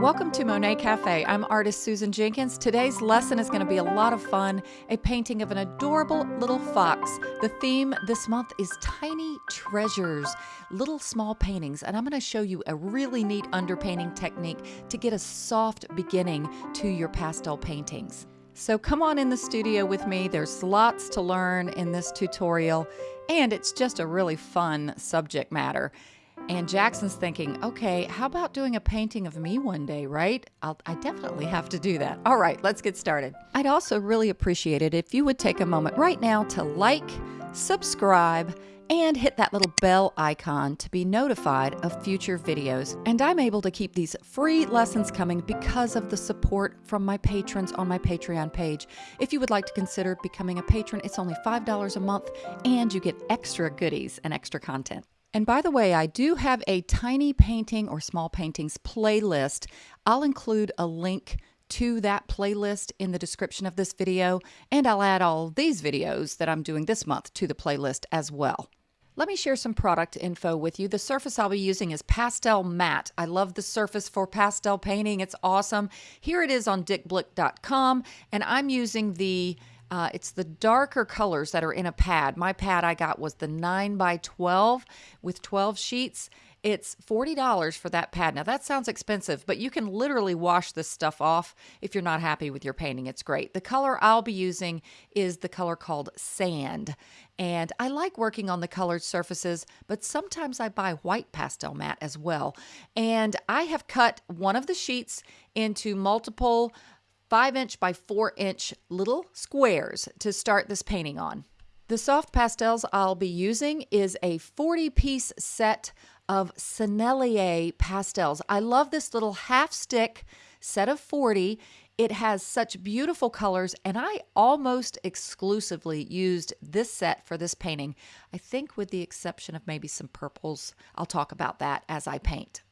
Welcome to Monet Cafe. I'm artist Susan Jenkins. Today's lesson is going to be a lot of fun a painting of an adorable little fox. The theme this month is tiny treasures, little small paintings, and I'm going to show you a really neat underpainting technique to get a soft beginning to your pastel paintings. So come on in the studio with me. There's lots to learn in this tutorial, and it's just a really fun subject matter. And Jackson's thinking, okay, how about doing a painting of me one day, right? I'll, I definitely have to do that. All right, let's get started. I'd also really appreciate it if you would take a moment right now to like, subscribe, and hit that little bell icon to be notified of future videos. And I'm able to keep these free lessons coming because of the support from my patrons on my Patreon page. If you would like to consider becoming a patron, it's only $5 a month and you get extra goodies and extra content. And by the way, I do have a tiny painting or small paintings playlist. I'll include a link to that playlist in the description of this video, and I'll add all these videos that I'm doing this month to the playlist as well. Let me share some product info with you. The surface I'll be using is PastelMat. I love the surface for pastel painting. It's awesome. Here it is on dickblick.com, and I'm using the uh, it's the darker colors that are in a pad. My pad I got was the 9 by 12 with 12 sheets. It's $40 for that pad. Now, that sounds expensive, but you can literally wash this stuff off if you're not happy with your painting. It's great. The color I'll be using is the color called Sand. And I like working on the colored surfaces, but sometimes I buy white PastelMat as well. And I have cut one of the sheets into multiple 5 inch by 4 inch little squares to start this painting on. The soft pastels I'll be using is a 40 piece set of Sennelier pastels. I love this little half stick set of 40. It has such beautiful colors, and I almost exclusively used this set for this painting. I think, with the exception of maybe some purples. I'll talk about that as I paint.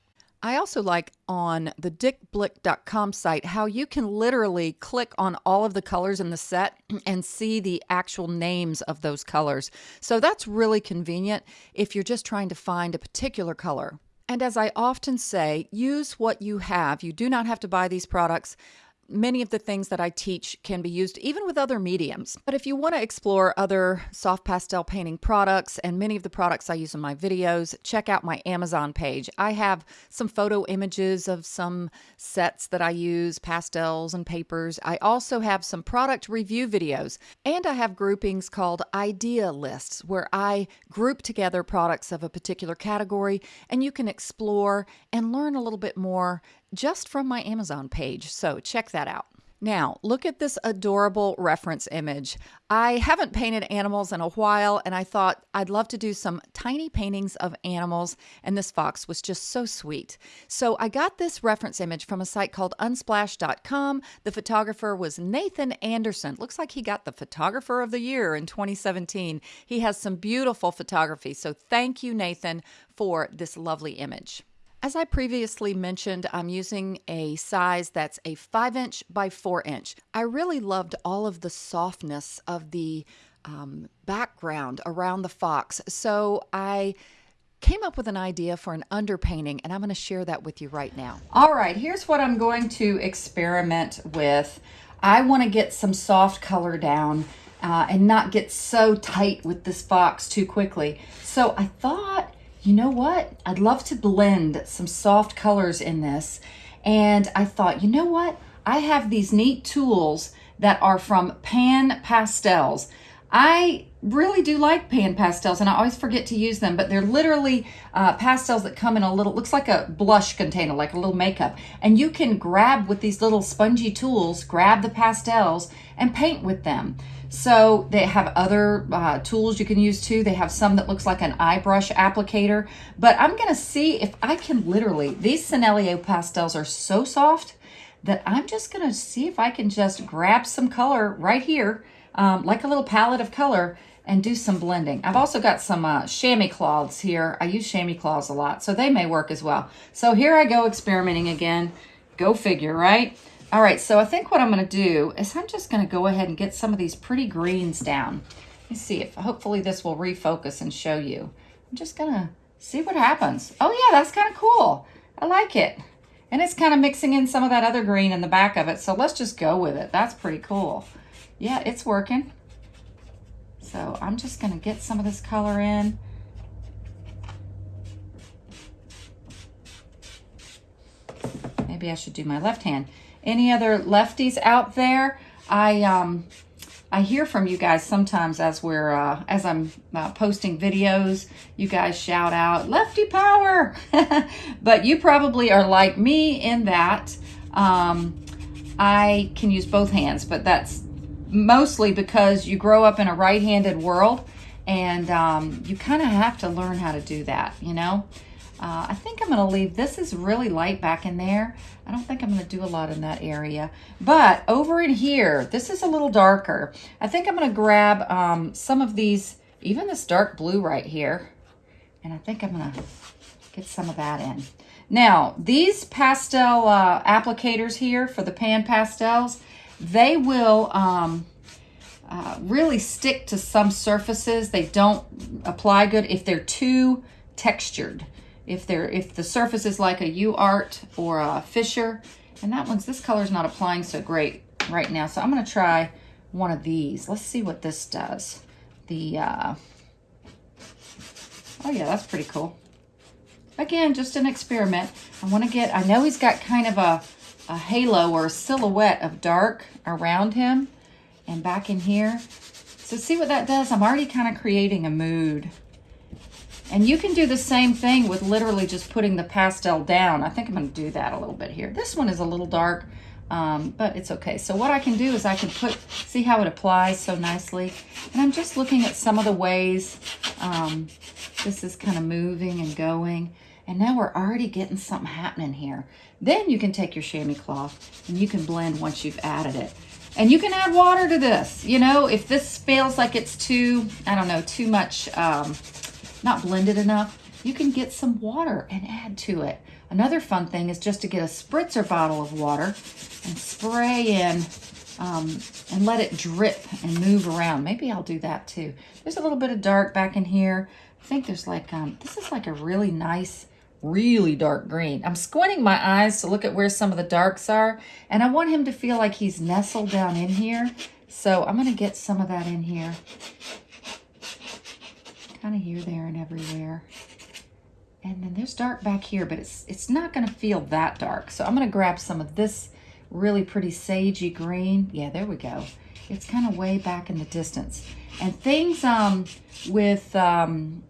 I also like on the dickblick.com site how you can literally click on all of the colors in the set and see the actual names of those colors. So that's really convenient if you're just trying to find a particular color. And as I often say, use what you have. You do not have to buy these products many of the things that I teach can be used even with other mediums. But if you want to explore other soft pastel painting products and many of the products I use in my videos, check out my Amazon page. I have some photo images of some sets that I use, pastels and papers. I also have some product review videos, and I have groupings called idea lists where I group together products of a particular category and you can explore and learn a little bit more just from my Amazon page. So check that out. Now, look at this adorable reference image. I haven't painted animals in a while, and I thought I'd love to do some tiny paintings of animals, and this fox was just so sweet. So I got this reference image from a site called unsplash.com. The photographer was Nathan Anderson. Looks like he got the Photographer of the Year in 2017. He has some beautiful photography, so thank you, Nathan, for this lovely image. As I previously mentioned, I'm using a size that's a 5 inch by 4 inch. I really loved all of the softness of the um, background around the fox, so I came up with an idea for an underpainting, and I'm going to share that with you right now. All right, here's what I'm going to experiment with. I want to get some soft color down uh, and not get so tight with this fox too quickly. So I thought you know what? I'd love to blend some soft colors in this. And I thought, you know what? I have these neat tools that are from Pan Pastels. I really do like pan pastels and I always forget to use them, but they're literally uh, pastels that come in a little, looks like a blush container, like a little makeup. And you can grab with these little spongy tools, grab the pastels and paint with them. So they have other uh, tools you can use too. They have some that looks like an eye brush applicator, but I'm gonna see if I can literally, these Sennelier pastels are so soft that I'm just gonna see if I can just grab some color right here, um, like a little palette of color and do some blending. I've also got some uh, chamois cloths here. I use chamois cloths a lot, so they may work as well. So here I go experimenting again. Go figure, right? All right, so I think what I'm gonna do is I'm just gonna go ahead and get some of these pretty greens down. Let me see if hopefully this will refocus and show you. I'm just gonna see what happens. Oh yeah, that's kind of cool. I like it. And it's kind of mixing in some of that other green in the back of it. So let's just go with it. That's pretty cool. Yeah, it's working. So I'm just going to get some of this color in. Maybe I should do my left hand. Any other lefties out there? I um, I hear from you guys sometimes as we're uh, as I'm uh, posting videos. You guys shout out "Lefty Power," but you probably are like me in that um, I can use both hands, but that's mostly because you grow up in a right-handed world, and um, you kind of have to learn how to do that. You know. Uh, I think I'm going to leave, this is really light back in there. I don't think I'm going to do a lot in that area. But over in here, this is a little darker. I think I'm going to grab um, some of these, even this dark blue right here. And I think I'm going to get some of that in. Now, these pastel uh, applicators here for the pan pastels, they will um, uh, really stick to some surfaces. They don't apply good if they're too textured if they're if the surface is like a UART or a Fisher. And that one's, this color's not applying so great right now. So I'm going to try one of these. Let's see what this does. The, uh, oh yeah, that's pretty cool. Again, just an experiment. I want to get, I know he's got kind of a, a halo or a silhouette of dark around him and back in here. So see what that does? I'm already kind of creating a mood. And you can do the same thing with literally just putting the pastel down. I think I'm going to do that a little bit here. This one is a little dark, um, but it's okay. So what I can do is I can put, see how it applies so nicely. And I'm just looking at some of the ways um, this is kind of moving and going. And now we're already getting something happening here. Then you can take your chamois cloth and you can blend once you've added it. And you can add water to this. You know, if this feels like it's too, I don't know, too much um, not blended enough, you can get some water and add to it. Another fun thing is just to get a spritzer bottle of water and spray in um, and let it drip and move around. Maybe I'll do that too. There's a little bit of dark back in here. I think there's like, um, this is like a really nice, really dark green. I'm squinting my eyes to look at where some of the darks are, and I want him to feel like he's nestled down in here. So I'm going to get some of that in here kind of here, there, and everywhere. And then there's dark back here, but it's it's not going to feel that dark. So I'm going to grab some of this really pretty sagey green. Yeah, there we go. It's kind of way back in the distance. And things um, with um,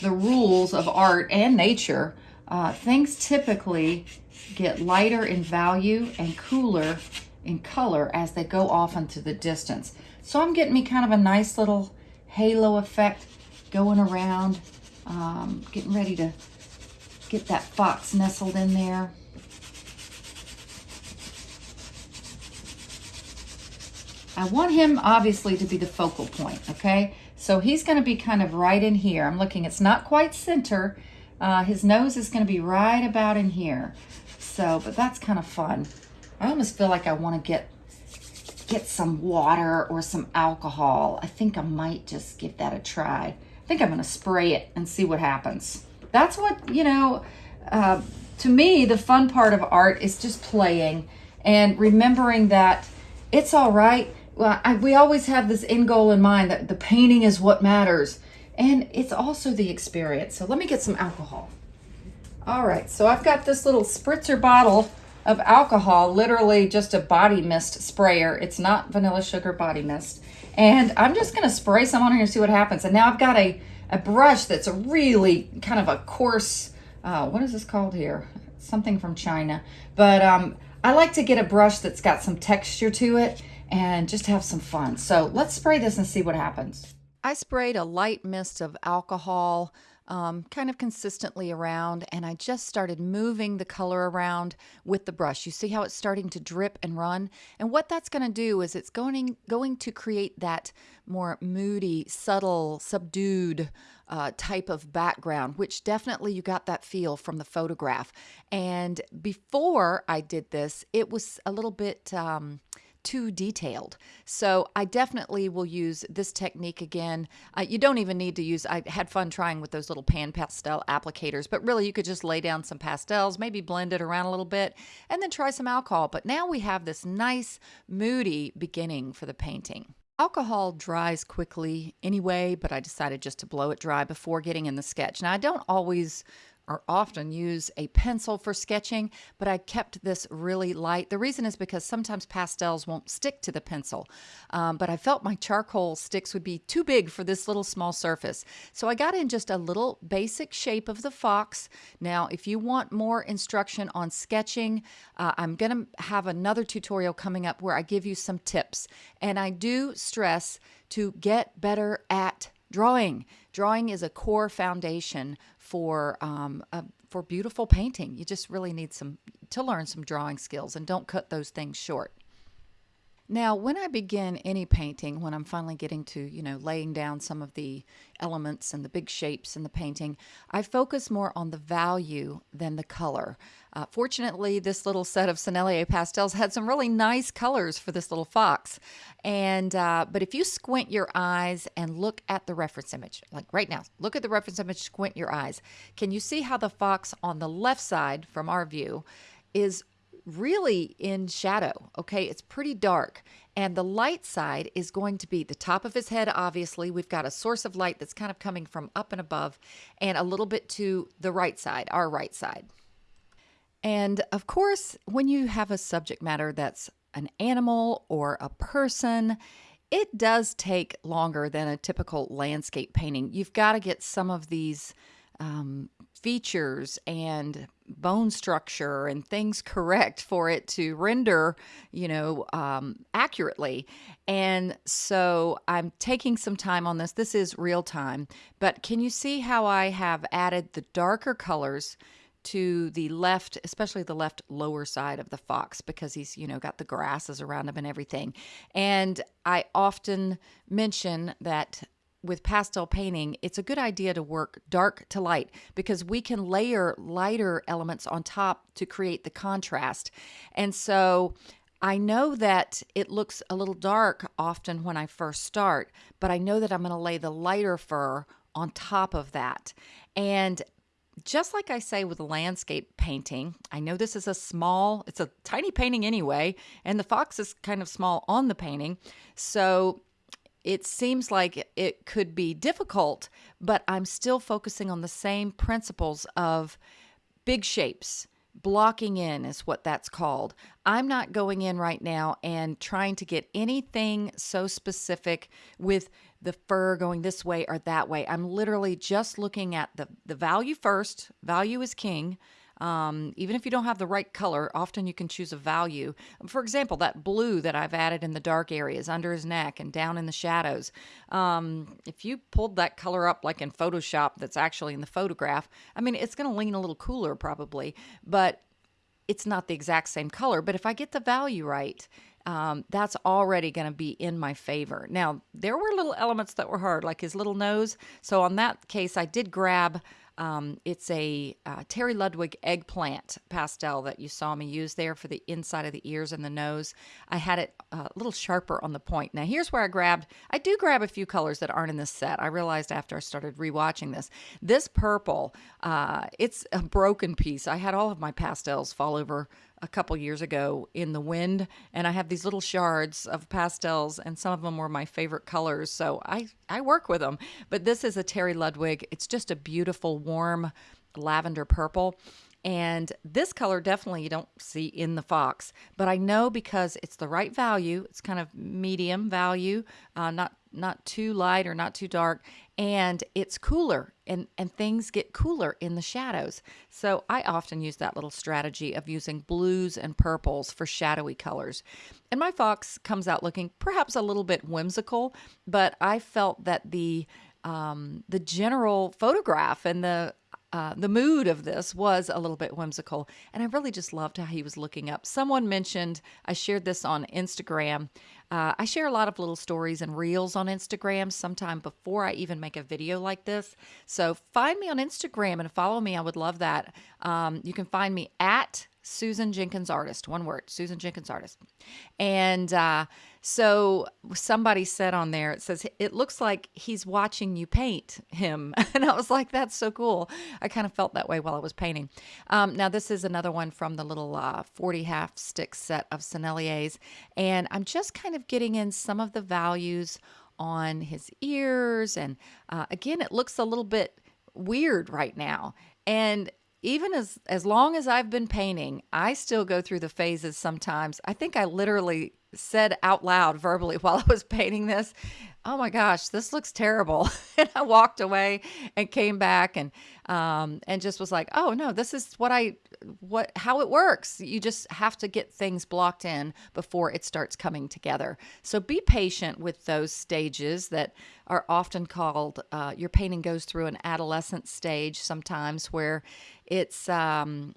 the rules of art and nature, uh, things typically get lighter in value and cooler in color as they go off into the distance. So I'm getting me kind of a nice little halo effect going around, um, getting ready to get that fox nestled in there. I want him obviously to be the focal point, okay? So he's gonna be kind of right in here. I'm looking, it's not quite center. Uh, his nose is gonna be right about in here. So, but that's kind of fun. I almost feel like I wanna get get some water or some alcohol. I think I might just give that a try. Think I'm going to spray it and see what happens. That's what, you know, uh, to me, the fun part of art is just playing and remembering that it's all right. Well, I, we always have this end goal in mind that the painting is what matters. And it's also the experience. So let me get some alcohol. All right, so I've got this little spritzer bottle of alcohol, literally just a body mist sprayer. It's not vanilla sugar body mist. And I'm just to spray some on here and see what happens. And now I've got a, a brush that's a really kind of a coarse, uh, what is this called here? Something from China. But um, I like to get a brush that's got some texture to it and just have some fun. So let's spray this and see what happens. I sprayed a light mist of alcohol um, kind of consistently around and I just started moving the color around with the brush. You see how it's starting to drip and run? And what that's going to do is it's going, going to create that more moody, subtle, subdued uh, type of background, which definitely you got that feel from the photograph. And before I did this, it was a little bit... Um, too detailed. So I definitely will use this technique again. Uh, you don't even need to use, I had fun trying with those little pan pastel applicators, but really you could just lay down some pastels, maybe blend it around a little bit, and then try some alcohol. But now we have this nice, moody beginning for the painting. Alcohol dries quickly anyway, but I decided just to blow it dry before getting in the sketch. Now, I don't always or often use a pencil for sketching, but I kept this really light. The reason is because sometimes pastels won't stick to the pencil, um, but I felt my charcoal sticks would be too big for this little small surface. So I got in just a little basic shape of the fox. Now, if you want more instruction on sketching, uh, I'm going to have another tutorial coming up where I give you some tips. And I do stress to get better at drawing. Drawing is a core foundation for um, uh, for beautiful painting. You just really need some to learn some drawing skills, and don't cut those things short. Now, when I begin any painting, when I'm finally getting to, you know, laying down some of the elements and the big shapes in the painting, I focus more on the value than the color. Uh, fortunately, this little set of Sennelier pastels had some really nice colors for this little fox. And, uh, but if you squint your eyes and look at the reference image, like right now, look at the reference image, squint your eyes. Can you see how the fox on the left side from our view is really in shadow. Okay, it's pretty dark. And the light side is going to be the top of his head, obviously. We've got a source of light that's kind of coming from up and above, and a little bit to the right side, our right side. And of course, when you have a subject matter that's an animal or a person, it does take longer than a typical landscape painting. You've got to get some of these um, features and bone structure and things correct for it to render, you know, um, accurately. And so I'm taking some time on this. This is real time, but can you see how I have added the darker colors to the left, especially the left lower side of the fox because he's, you know, got the grasses around him and everything. And I often mention that with pastel painting, it's a good idea to work dark to light because we can layer lighter elements on top to create the contrast. And so I know that it looks a little dark often when I first start, but I know that I'm going to lay the lighter fur on top of that. And just like I say with landscape painting, I know this is a small, it's a tiny painting anyway, and the fox is kind of small on the painting. So it seems like it could be difficult, but I'm still focusing on the same principles of big shapes. Blocking in is what that's called. I'm not going in right now and trying to get anything so specific with the fur going this way or that way. I'm literally just looking at the, the value first. Value is king. Um, even if you don't have the right color, often you can choose a value. For example, that blue that I've added in the dark areas under his neck and down in the shadows. Um, if you pulled that color up like in Photoshop that's actually in the photograph, I mean, it's going to lean a little cooler probably, but it's not the exact same color. But if I get the value right, um, that's already going to be in my favor. Now, there were little elements that were hard, like his little nose. So, on that case, I did grab um, it's a uh, Terry Ludwig eggplant pastel that you saw me use there for the inside of the ears and the nose. I had it uh, a little sharper on the point. Now, here's where I grabbed, I do grab a few colors that aren't in this set. I realized after I started rewatching this. This purple, uh, it's a broken piece. I had all of my pastels fall over a couple years ago in the wind and I have these little shards of pastels and some of them were my favorite colors so I I work with them but this is a Terry Ludwig it's just a beautiful warm lavender purple and this color definitely you don't see in the Fox, but I know because it's the right value. It's kind of medium value, uh, not not too light or not too dark, and it's cooler and, and things get cooler in the shadows. So I often use that little strategy of using blues and purples for shadowy colors. And my fox comes out looking perhaps a little bit whimsical, but I felt that the um, the general photograph and the uh, the mood of this was a little bit whimsical, and I really just loved how he was looking up. Someone mentioned, I shared this on Instagram. Uh, I share a lot of little stories and reels on Instagram sometime before I even make a video like this. So find me on Instagram and follow me. I would love that. Um, you can find me at Susan Jenkins Artist. One word, Susan Jenkins Artist. And uh, so somebody said on there, it says, it looks like he's watching you paint him. And I was like, that's so cool. I kind of felt that way while I was painting. Um, now, this is another one from the little uh, 40 half stick set of Senneliers. And I'm just kind of getting in some of the values on his ears. And uh, again, it looks a little bit weird right now. And even as as long as I've been painting, I still go through the phases sometimes. I think I literally said out loud verbally while I was painting this, "Oh my gosh, this looks terrible," and I walked away and came back and um, and just was like, "Oh no, this is what I what how it works. You just have to get things blocked in before it starts coming together. So be patient with those stages that are often called. Uh, your painting goes through an adolescent stage sometimes where it's um,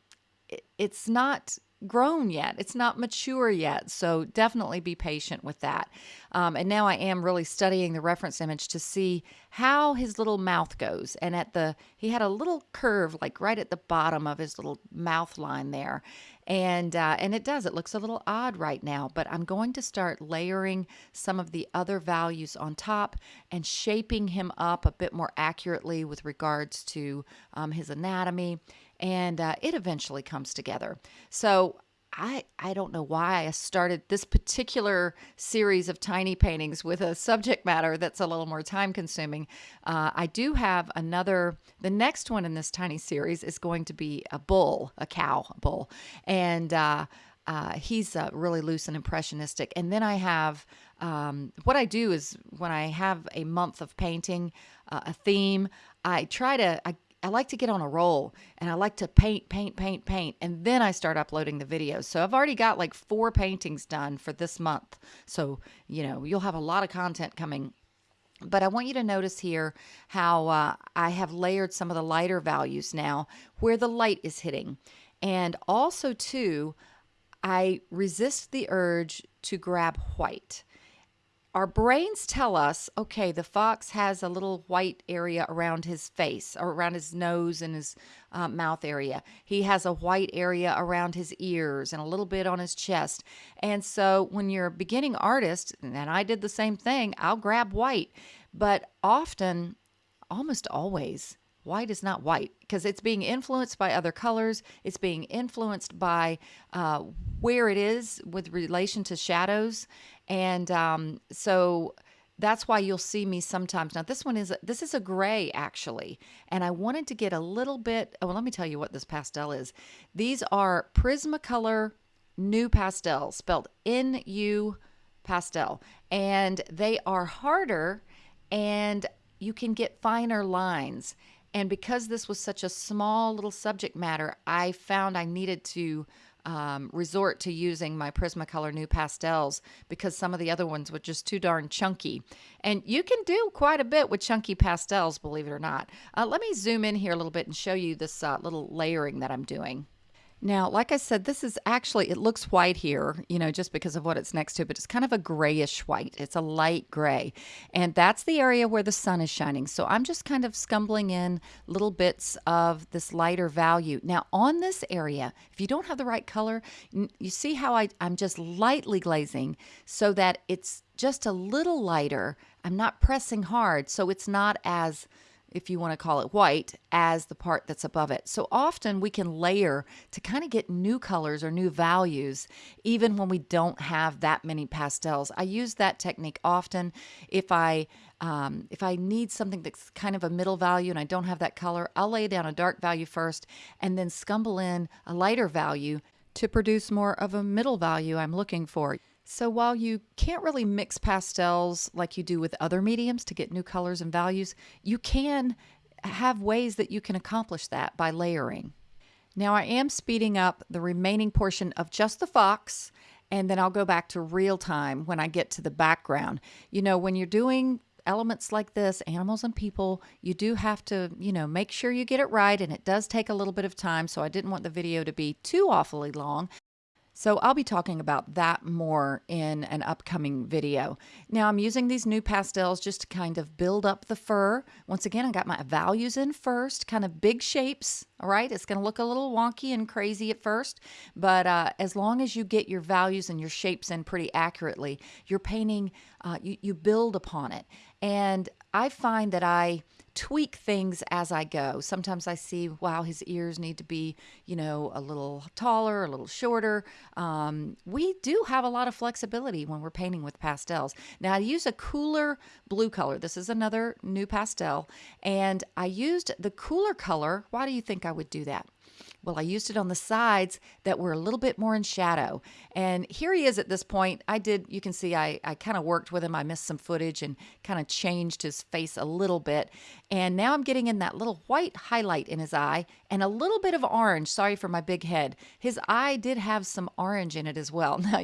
it's not grown yet. It's not mature yet. So definitely be patient with that. Um, and now I am really studying the reference image to see how his little mouth goes. And at the, he had a little curve like right at the bottom of his little mouth line there. And, uh, and it does, it looks a little odd right now, but I'm going to start layering some of the other values on top and shaping him up a bit more accurately with regards to um, his anatomy and uh, it eventually comes together. So I I don't know why I started this particular series of tiny paintings with a subject matter that's a little more time consuming. Uh, I do have another. The next one in this tiny series is going to be a bull, a cow, a bull, and. Uh, uh, he's uh, really loose and impressionistic. And then I have um, what I do is when I have a month of painting, uh, a theme, I try to I I like to get on a roll and I like to paint, paint, paint, paint, and then I start uploading the videos. So I've already got like four paintings done for this month. So, you know, you'll have a lot of content coming. But I want you to notice here how uh, I have layered some of the lighter values now where the light is hitting. And also, too, I resist the urge to grab white our brains tell us, okay, the fox has a little white area around his face or around his nose and his uh, mouth area. He has a white area around his ears and a little bit on his chest. And so when you're a beginning artist, and I did the same thing, I'll grab white. But often, almost always, white is not white because it's being influenced by other colors. It's being influenced by uh, where it is with relation to shadows. And um, so that's why you'll see me sometimes. Now this one is, this is a gray actually. And I wanted to get a little bit, oh, well, let me tell you what this pastel is. These are Prismacolor NuPastel spelled N-U pastel. And they are harder and you can get finer lines. And because this was such a small little subject matter, I found I needed to um, resort to using my Prismacolor NuPastels because some of the other ones were just too darn chunky. And you can do quite a bit with chunky pastels, believe it or not. Uh, let me zoom in here a little bit and show you this uh, little layering that I'm doing. Now, like I said, this is actually, it looks white here, you know, just because of what it's next to, but it's kind of a grayish white. It's a light gray. And that's the area where the sun is shining. So I'm just kind of scumbling in little bits of this lighter value. Now, on this area, if you don't have the right color, you see how I, I'm just lightly glazing so that it's just a little lighter. I'm not pressing hard, so it's not as if you want to call it white, as the part that's above it. So often we can layer to kind of get new colors or new values, even when we don't have that many pastels. I use that technique often if I um, if I need something that's kind of a middle value and I don't have that color, I'll lay down a dark value first and then scumble in a lighter value to produce more of a middle value I'm looking for. So while you can't really mix pastels like you do with other mediums to get new colors and values, you can have ways that you can accomplish that by layering. Now I am speeding up the remaining portion of just the fox and then I'll go back to real time when I get to the background. You know, when you're doing elements like this, animals and people, you do have to, you know, make sure you get it right and it does take a little bit of time. So I didn't want the video to be too awfully long. So I'll be talking about that more in an upcoming video. Now I'm using these NuPastels just to kind of build up the fur. Once again, I got my values in first, kind of big shapes, all right? It's gonna look a little wonky and crazy at first, but uh, as long as you get your values and your shapes in pretty accurately, your painting, uh, you, you build upon it. And I find that I, tweak things as I go. Sometimes I see, wow, his ears need to be, you know, a little taller, a little shorter. Um, we do have a lot of flexibility when we're painting with pastels. Now, I use a cooler blue color. This is another NuPastel. And I used the cooler color. Why do you think I would do that? Well, I used it on the sides that were a little bit more in shadow. And here he is at this point. I did, you can see I, I kind of worked with him. I missed some footage and kind of changed his face a little bit. And now I'm getting in that little white highlight in his eye and a little bit of orange. Sorry for my big head. His eye did have some orange in it as well. Now,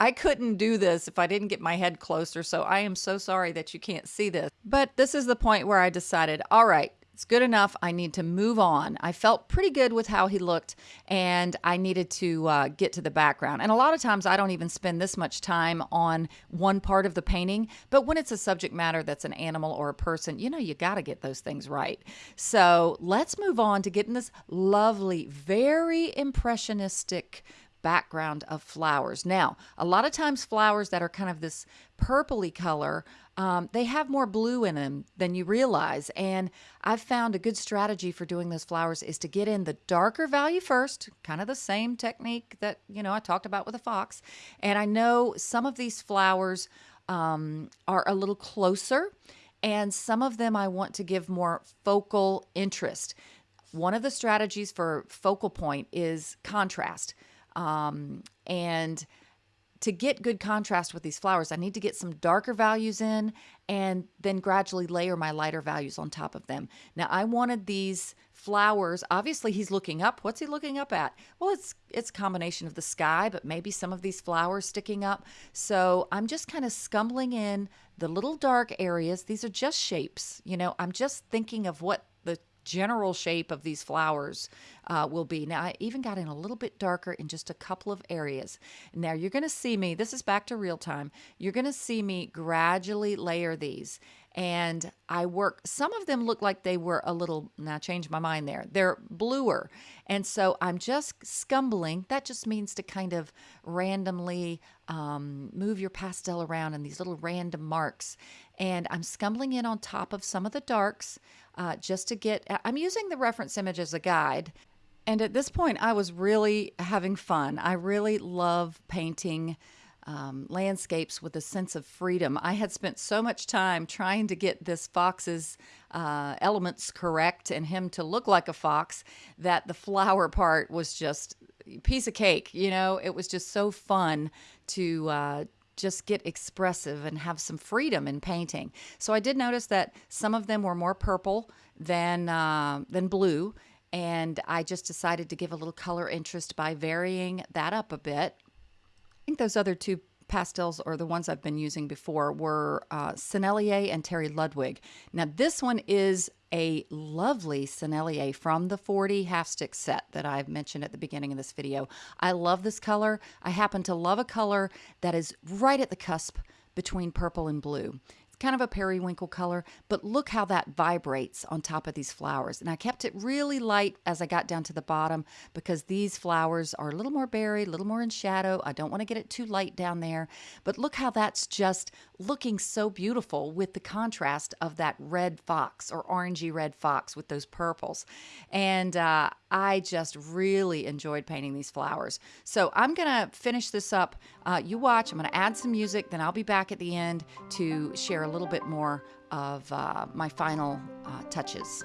I couldn't do this if I didn't get my head closer. So I am so sorry that you can't see this. But this is the point where I decided, all right, it's good enough. I need to move on. I felt pretty good with how he looked, and I needed to uh, get to the background. And a lot of times, I don't even spend this much time on one part of the painting. But when it's a subject matter that's an animal or a person, you know, you got to get those things right. So let's move on to getting this lovely, very impressionistic background of flowers. Now, a lot of times flowers that are kind of this purpley color, um, they have more blue in them than you realize. And I've found a good strategy for doing those flowers is to get in the darker value first, kind of the same technique that, you know, I talked about with a fox. And I know some of these flowers um, are a little closer and some of them I want to give more focal interest. One of the strategies for focal point is contrast. Um, and to get good contrast with these flowers, I need to get some darker values in and then gradually layer my lighter values on top of them. Now I wanted these flowers, obviously he's looking up. What's he looking up at? Well, it's it's a combination of the sky, but maybe some of these flowers sticking up. So I'm just kind of scumbling in the little dark areas. These are just shapes, you know, I'm just thinking of what general shape of these flowers uh, will be. Now, I even got in a little bit darker in just a couple of areas. Now, you're going to see me, this is back to real time, you're going to see me gradually layer these. And I work, some of them look like they were a little, now change my mind there, they're bluer. And so I'm just scumbling. That just means to kind of randomly um, move your pastel around in these little random marks. And I'm scumbling in on top of some of the darks uh, just to get, I'm using the reference image as a guide. And at this point, I was really having fun. I really love painting um, landscapes with a sense of freedom. I had spent so much time trying to get this fox's uh, elements correct and him to look like a fox that the flower part was just piece of cake. You know, it was just so fun to uh, just get expressive and have some freedom in painting. So I did notice that some of them were more purple than uh, than blue, and I just decided to give a little color interest by varying that up a bit. I think those other two pastels or the ones I've been using before were uh, Sennelier and Terry Ludwig. Now this one is a lovely Sennelier from the 40 half stick set that I've mentioned at the beginning of this video. I love this color. I happen to love a color that is right at the cusp between purple and blue kind of a periwinkle color, but look how that vibrates on top of these flowers. And I kept it really light as I got down to the bottom because these flowers are a little more buried, a little more in shadow. I don't want to get it too light down there, but look how that's just looking so beautiful with the contrast of that red fox or orangey red fox with those purples. And uh, I just really enjoyed painting these flowers. So I'm going to finish this up. Uh, you watch, I'm going to add some music, then I'll be back at the end to share a little bit more of uh, my final uh, touches.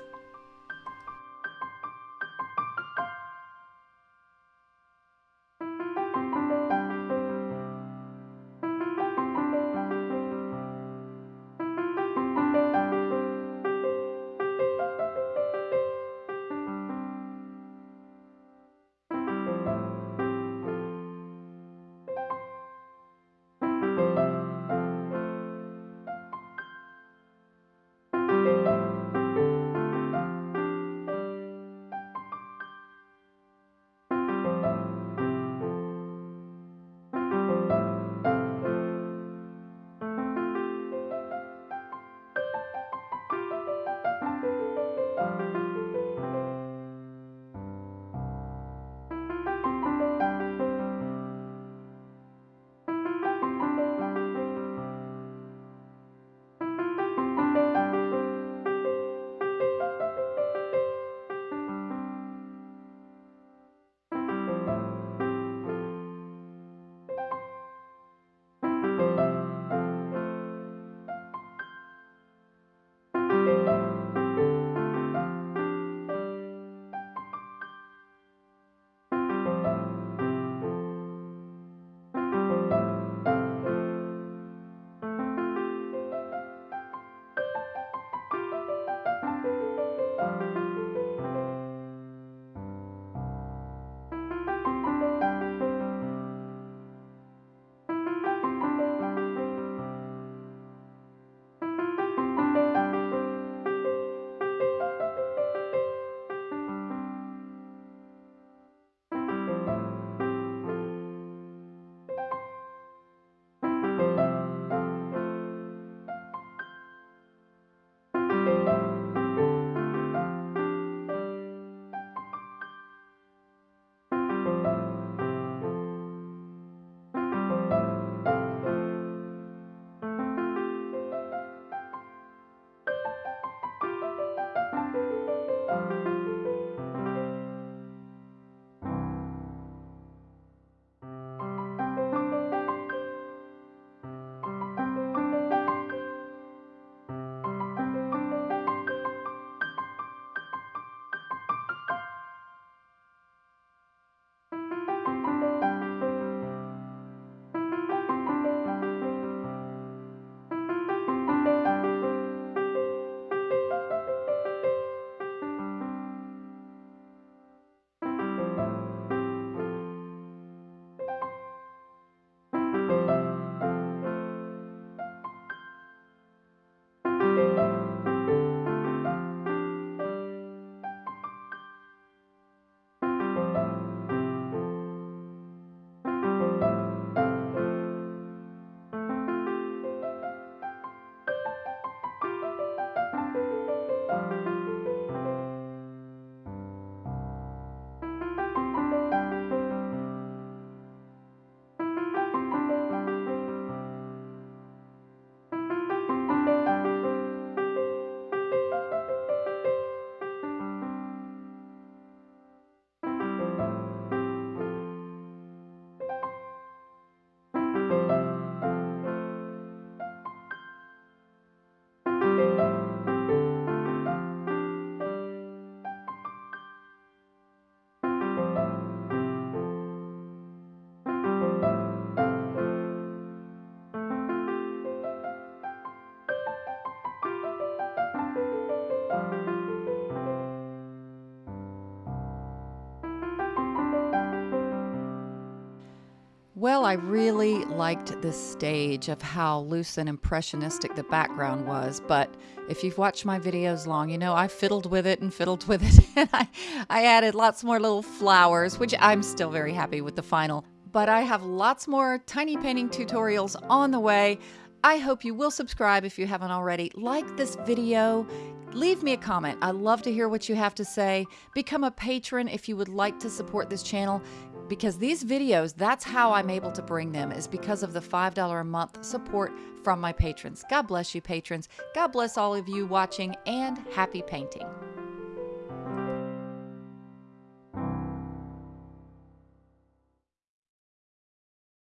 Well, I really liked this stage of how loose and impressionistic the background was, but if you've watched my videos long, you know I fiddled with it and fiddled with it, and I, I added lots more little flowers, which I'm still very happy with the final. But I have lots more tiny painting tutorials on the way. I hope you will subscribe if you haven't already. Like this video, leave me a comment. I love to hear what you have to say. Become a patron if you would like to support this channel because these videos, that's how I'm able to bring them, is because of the $5 a month support from my patrons. God bless you, patrons. God bless all of you watching, and happy painting.